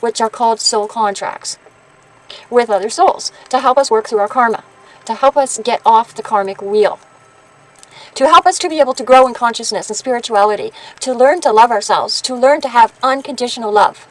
which are called soul contracts with other souls to help us work through our karma, to help us get off the karmic wheel, to help us to be able to grow in consciousness and spirituality, to learn to love ourselves, to learn to have unconditional love.